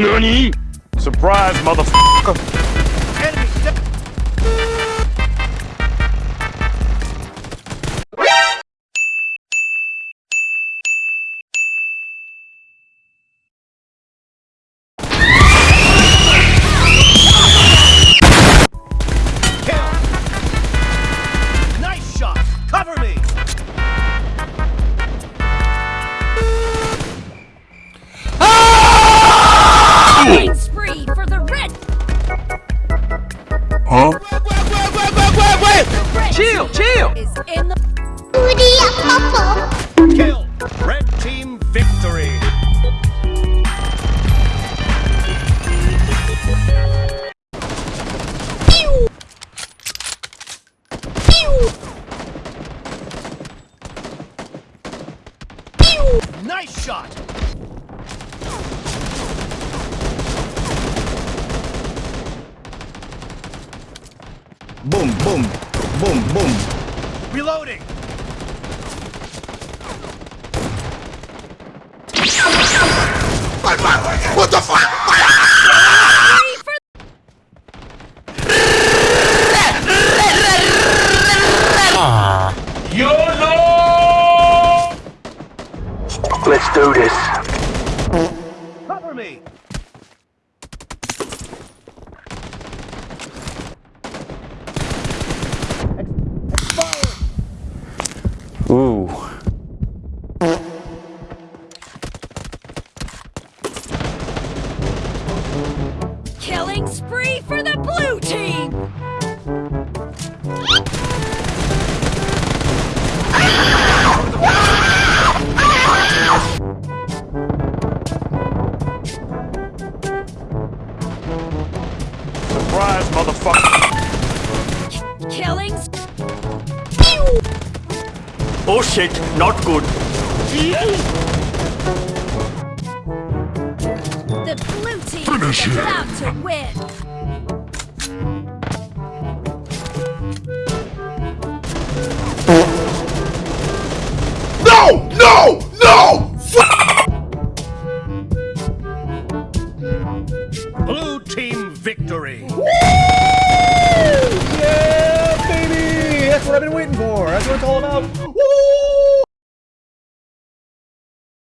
NANI? Surprise, motherfucker! Chill, chill. Is in the Kill. Red team victory. Nice shot. Boom, boom, boom, boom. Reloading. What the fuck? spree for YOLO! Let's do this. Cover me. Spree for the blue team. Surprise, motherfucker! Killing. s- Oh shit, not good. The blue team is about to win. No! No! No! Blue team victory. Yeah, baby! That's what I've been waiting for. That's what it's all about.